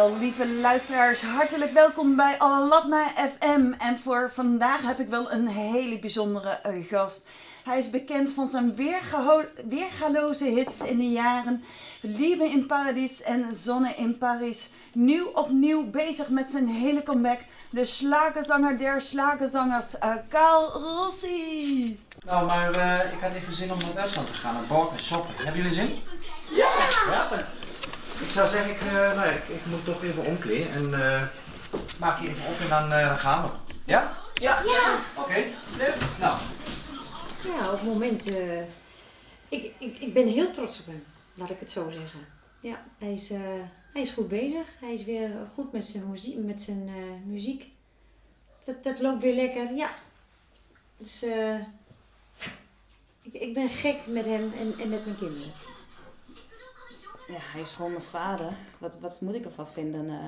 Wel, lieve luisteraars, hartelijk welkom bij Alalabna FM. En voor vandaag heb ik wel een hele bijzondere eh, gast. Hij is bekend van zijn weergaloze hits in de jaren Liebe in Paradis en Zonne in Paris. Nu opnieuw bezig met zijn hele comeback. De slagerzanger der slagerzangers, eh Kaal Rossi. Nou, maar eh, ik had even zin om naar Duitsland te gaan, naar Borg en Soppen. Hebben jullie zin? Ja! Ik zou zeggen, ik, eh, nou, ja, ik, ik moet toch even omkleden en eh, maak je even op en dan, eh, dan gaan we. Ja? Ja! Oké, leuk. Nou, Ja, op het moment. ik, ik, ik ben heel trots op hem, laat ik het zo zeggen. Ja, hij is, eh, hij is goed bezig. Hij is weer goed met zijn muziek. Met zijn, eh, muziek. Dat, dat loopt weer lekker, ja. Dus ik, ik ben gek met hem en, en met mijn kinderen. Ja, hij is gewoon mijn vader. Wat, wat moet ik ervan vinden? eh?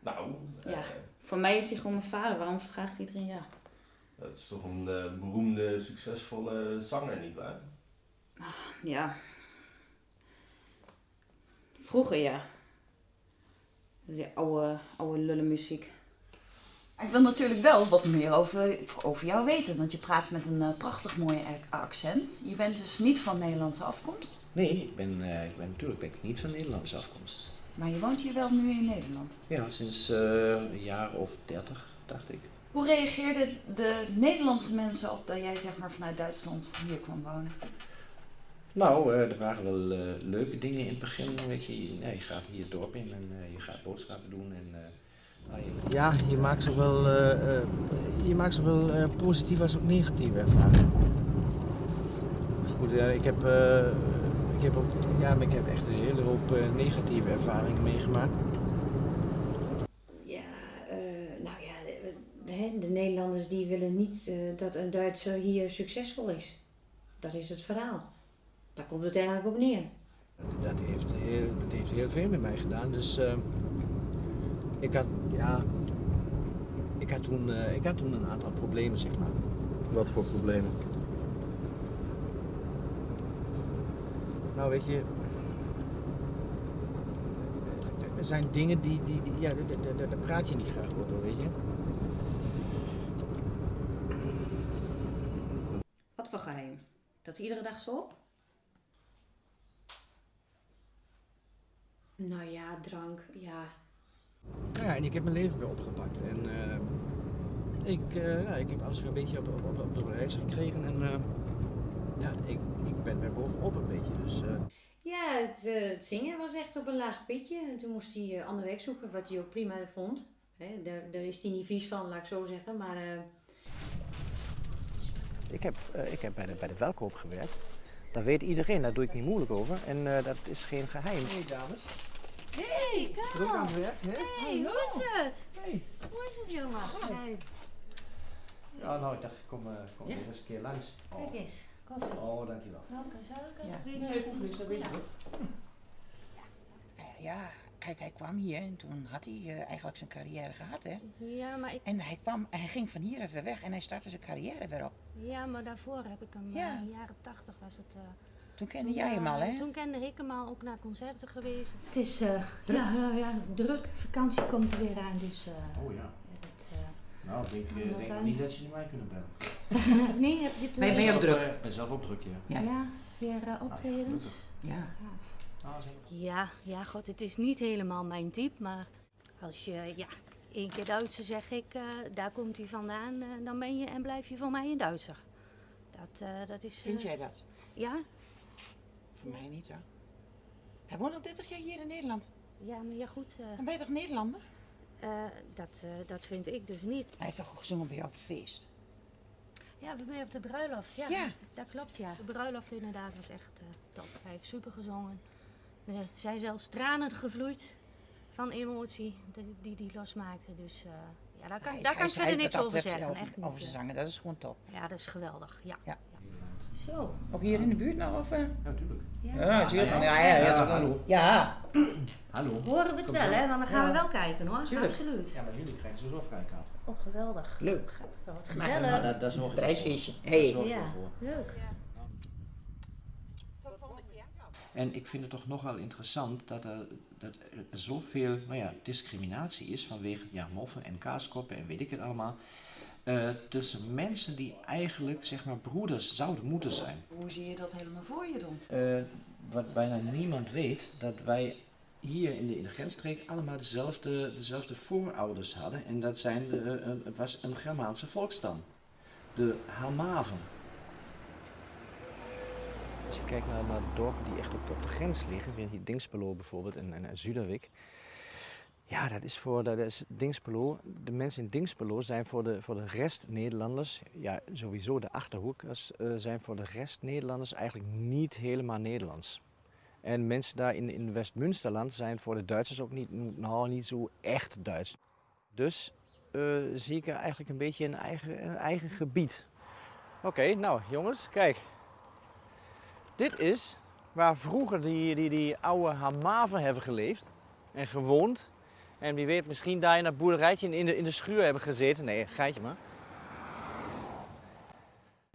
Nou, eh, Ja. voor mij is hij gewoon mijn vader. Waarom vraagt iedereen ja? dat is toch een eh, beroemde, succesvolle zanger, nietwaar? Ja. Vroeger ja. Die oude, oude lullenmuziek. Ik wil natuurlijk wel wat meer over, over jou weten, want je praat met een eh, prachtig mooi ac- accent. Je bent dus niet van Nederlandse afkomst, Nee, ik ben, eh, ik ben natuurlijk ben ik niet van Nederlandse afkomst. maar je woont hier wel nu in Nederland. Ja, sinds eh, een jaar of dertig, dacht ik. Hoe reageerden de Nederlandse mensen op dat jij zeg maar vanuit Duitsland hier kwam wonen? Nou, er waren wel leuke dingen in het begin. Weet je, ja, je gaat hier het dorp in en je gaat boodschappen doen. En, Ja, je maakt zowel, eh, eh, je maakt zowel eh, positieve als ook negatieve ervaringen. Goed, ja, ik, heb, eh, ik, heb ook, ja, maar ik heb echt een hele hoop eh, negatieve ervaringen meegemaakt. Ja, eh, nou ja, de, de, de Nederlanders die willen niet eh, dat een Duitser hier succesvol is. Dat is het verhaal. Daar komt het eigenlijk op neer. Dat heeft heel, dat heeft heel veel met mij gedaan. Dus ik, had, ja, ik, had toen, eh, ik had toen een aantal problemen, zeg maar. Wat voor problemen? Nou, weet je. Er zijn dingen die. die, die ja, daar- daar- daar- daar praat je niet graag over, weet je. Wat voor geheim? Dat iedere dag zo? Nou ja, drank, ja. Nou ja, en ik heb mijn leven weer opgepakt. En eh, ik, eh, nou, ik heb alles weer een beetje op, op, op, op de reis gekregen. En eh, ja, ik, ik ben weer bovenop een beetje. Dus eh, Ja, het, het zingen was echt op een laag pitje. En toen moest hij eh, ander werk zoeken, wat hij ook prima vond. Hè, daar, daar is hij niet vies van, laat ik zo zeggen. Maar eh, ik heb, ik heb bij, de, bij de Welkoop gewerkt. Dat weet iedereen, daar doe ik niet moeilijk over. En eh, dat is geen geheim. Hey dames. Hey, Druk aan het werk, hè? Hey, hoe is het? Hey. Hoe is het, jongen? Hey. Ja, nou, ik dacht, ik kom, eh, kom Ja. weer eens een keer langs. Kijk eens, koffie. Oh, dankjewel. Welke suiker? Ja. Weet Nee, niet. ik hoef niks, dat weet ik nog. Eh, Ja, kijk, hij kwam hier en toen had hij eh, eigenlijk zijn carrière gehad, hè. Ja, maar ik, En hij kwam, hij ging van hier even weg en hij startte zijn carrière weer op. ja, maar daarvoor heb ik hem, Ja. eh, in de jaren tachtig was het. eh, Toen kende toen, jij hem al, eh, hè? Toen kende ik hem al, ook naar concerten geweest. Het is, eh, ja, nou ja, druk. Vakantie komt er weer aan, dus eh, Oh ja. ja, eh, Nou, ik denk, Ja, eh, wat denk nog niet dat je mij kunnen bellen. nee, heb je het Ben je- ben je eh, ook druk? Ik ben zelf ook druk, ja. Ja. Ja, weer eh, optredens. gelukkig. Ja. Ah. Ja, ja, god, het is niet helemaal mijn type, maar als je, ja, één keer Duitser zeg ik, eh, daar komt hij vandaan, eh, dan ben je en blijf je voor mij een Duitser. Dat, eh, dat is... Vind eh, jij dat? Ja, Voor mij niet, hoor. Hij woont al 30 jaar hier in Nederland. ja, maar ja goed, eh, Dan ben je toch Nederlander? eh, dat, eh, dat vind ik dus niet. Hij heeft toch gezongen bij jou op het feest? Ja, we zijn op de bruiloft, ja. Ja. Dat klopt, ja. De bruiloft inderdaad was echt top. Hij heeft super gezongen. Er zijn zelfs tranen gevloeid van emotie die die, losmaakte. Dus ja, daar kan, Hij- daar hij kan verder niks over zeggen. Over, Echt niet. over zijn zangen, dat is gewoon top. Ja, dat is geweldig. Ja. Ja. Zo. Ook hier in de buurt nog? Of, eh? Ja, natuurlijk. Ja. Ja, natuurlijk. ja. Ja, ja, ja, Ja, hallo. Ja. Hallo. Horen we het wel, hè? Want dan gaan we wel kijken hoor. Tuurlijk. Absoluut. Ja, maar jullie krijgen sowieso vrijkaart. Oh, geweldig. Leuk. Wat gezellig. Maar daar, daar zorg ik. Prijsfeestje. Hey. Ja. Leuk. En ik vind het toch nogal interessant dat er, dat er zoveel nou ja, discriminatie is vanwege ja, moffen en kaaskoppen en weet ik het allemaal. Eh, tussen mensen die eigenlijk zeg maar broeders zouden moeten zijn. Hoe zie je dat helemaal voor je dan? Eh, wat bijna niemand weet, dat wij hier in de, in de grensstreek allemaal dezelfde, dezelfde voorouders hadden. En dat zijn de, eh, een- het was een Germaanse volksstam. De Hamaven. Als je kijkt naar, naar dorpen die echt op, op de grens liggen, weer hier Dingspelo bijvoorbeeld en, en, en Zuiderwijk. Ja, dat is voor dat is Dingspelo. De mensen in Dingspelo zijn voor de, voor de rest Nederlanders, ja sowieso de achterhoekers, eh, zijn voor de rest Nederlanders eigenlijk niet helemaal Nederlands. En mensen daar in, in West-Münsterland zijn voor de Duitsers ook niet, nou, niet zo echt Duits. Dus eh, zie ik er eigenlijk een beetje een eigen, een eigen gebied. Oké, nou jongens, kijk. Dit is waar vroeger die, die, die oude Hamaven hebben geleefd en gewoond. En wie weet, misschien daar in dat boerderijtje in de, in de schuur hebben gezeten. Nee, geitje maar.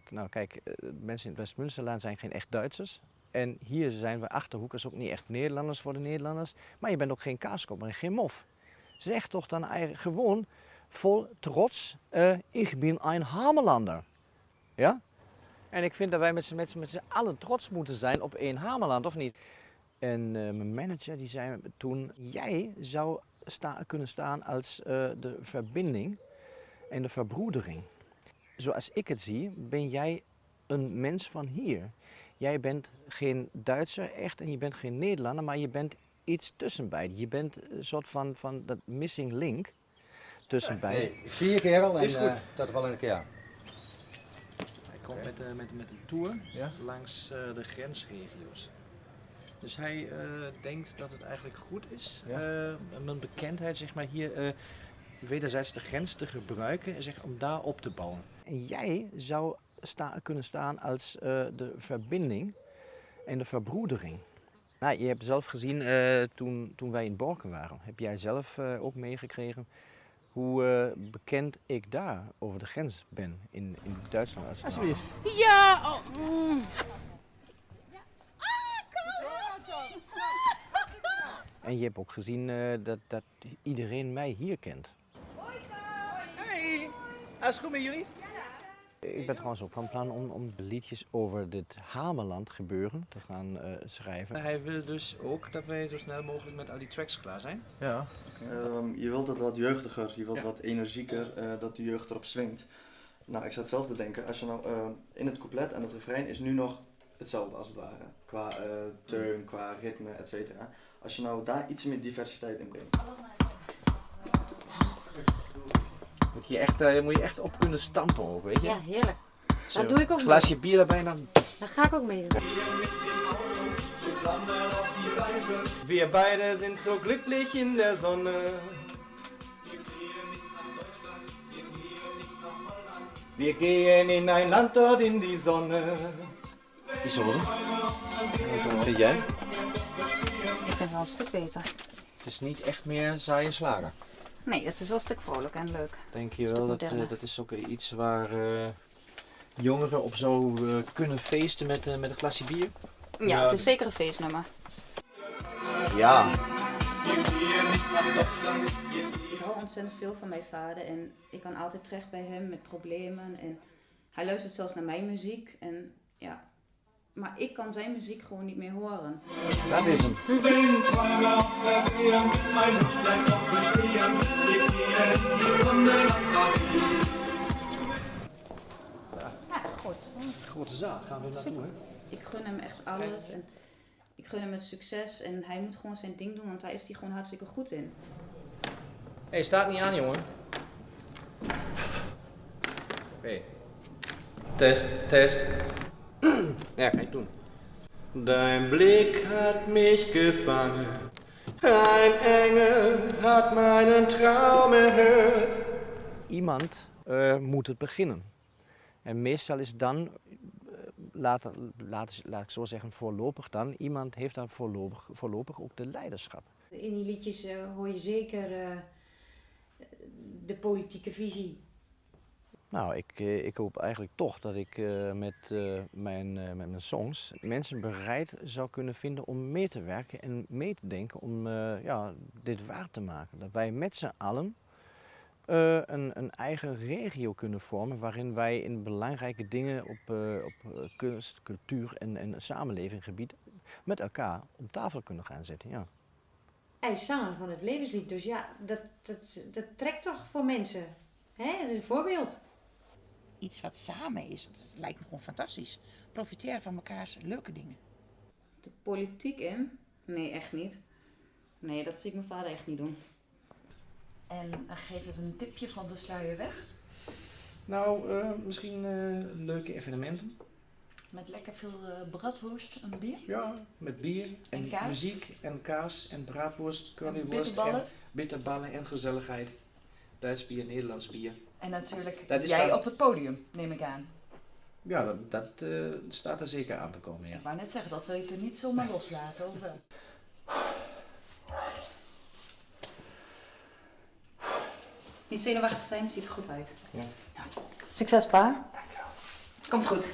Nou kijk, eh, mensen in het West-Münsterland zijn geen echt Duitsers. En hier zijn we Achterhoekers ook niet echt Nederlanders voor de Nederlanders. Maar je bent ook geen kaaskop en geen mof. Zeg toch dan eigenlijk gewoon vol trots, eh ik ben een Hamelander. Ja? En ik vind dat wij met z'n- allen trots moeten zijn op één Hameland, of niet? En eh, mijn manager die zei toen, jij zou sta, kunnen staan als eh, de verbinding en de verbroedering. Zoals ik het zie, ben jij een mens van hier. Jij bent geen Duitser echt en je bent geen Nederlander, maar je bent iets tussen beiden. Je bent een soort van, van dat missing link tussen beiden. Hey, ik zie je kerel en Is goed. eh, tot wel een keer. Hij komt met, eh, met, met een tour Ja? langs eh, de grensregio's. Dus hij eh, denkt dat het eigenlijk goed is, Ja. eh, mijn bekendheid zeg maar, hier eh, wederzijds de grens te gebruiken en zeg, om daar op te bouwen. En jij zou sta, kunnen staan als eh, de verbinding en de verbroedering. Nou, je hebt zelf gezien eh, toen, toen wij in Borken waren, heb jij zelf eh, ook meegekregen hoe eh, bekend ik daar over de grens ben in, in Duitsland. Als Alsjeblieft. Ja! Oh, mm. En je hebt ook gezien eh, dat, dat iedereen mij hier kent. Hey, alles goed met jullie? Ik ben trouwens ook van plan om, om de liedjes over dit Hameland gebeuren te gaan eh, schrijven. Hij wil dus ook dat wij zo snel mogelijk met al die tracks klaar zijn. Ja. Ehm, je wilt het wat jeugdiger, je wilt Ja. wat energieker, eh, dat de jeugd erop swingt. Nou, ik zat zelf te denken, als je nou ehm, in het couplet en het refrein is nu nog hetzelfde als het ware. Qua eh teun, qua ritme, et cetera. Als je nou daar iets meer diversiteit in brengt. Moet je, echt, eh, moet je echt op kunnen stampen ook, weet je? Ja, heerlijk. Zo, Dat doe ik ook Glaasje bier erbij dan. Daar ga ik ook mee doen. Wir beide sind so glücklich in der Sonne. Wir gehen in ein Land dort in die Sonne. Isolde. Wat vind jij? Ik vind het wel een stuk beter. Het is niet echt meer saaie slager. Nee, het is wel een stuk vrolijk en leuk. Denk je wel, dat, eh, dat is ook iets waar eh, jongeren op zo eh, kunnen feesten met, met een glasje bier? Ja, het is zeker een feestnummer. Ja. Ik hou ontzettend veel van mijn vader en ik kan altijd terecht bij hem met problemen. En hij luistert zelfs naar mijn muziek. En ja, maar ik kan zijn muziek gewoon niet meer horen. Dat is hem. Ja, goed. Grote zaal, gaan we naartoe, hè? Ik gun hem echt alles en ik gun hem het succes. En hij moet gewoon zijn ding doen, want daar is hij gewoon hartstikke goed in. Hé, hey, staat niet aan, jongen. Oké. Test, test. Ja, kan je doen. Dein Blick hat mich gefangen. Ein Engel hat meinen Traum erhört. Iemand eh, moet het beginnen. En meestal is dan, eh, laat, laat, laat ik zo zeggen, voorlopig dan, iemand heeft dan voorlopig, voorlopig ook de leiderschap. In die liedjes eh, hoor je zeker eh, de politieke visie. Nou, ik, eh, ik hoop eigenlijk toch dat ik eh, met, eh, mijn, eh, met mijn songs mensen bereid zou kunnen vinden om mee te werken en mee te denken om ja, dit waar te maken. Dat wij met z'n allen een, een eigen regio kunnen vormen waarin wij in belangrijke dingen op, op kunst, cultuur en, en samenlevinggebied met elkaar op tafel kunnen gaan zitten. Ja. Hij van het levenslied, dus ja, dat, dat, dat trekt toch voor mensen. Hè? Dat is een voorbeeld. Iets wat samen is, dat lijkt me gewoon fantastisch. Profiteren van mekaars leuke dingen. De politiek in? Nee, echt niet. Nee, dat zie ik mijn vader echt niet doen. En eh, geef eens een tipje van de sluier weg. Nou, eh, misschien eh, leuke evenementen. Met lekker veel eh bratwurst en bier. Ja, met bier en, En kaas. muziek en kaas en braadworst, curryworst bitterballen. en bitterballen en gezelligheid. Duits bier, Nederlands bier. En natuurlijk Dat jij dan- op het podium, neem ik aan. Ja, dat, dat eh, staat er zeker aan te komen, ja. Ik wou net zeggen, dat wil je toch niet zomaar loslaten, of wel? Niet zenuwachtig zijn, ziet er goed uit. Ja. Succes, pa. Komt goed.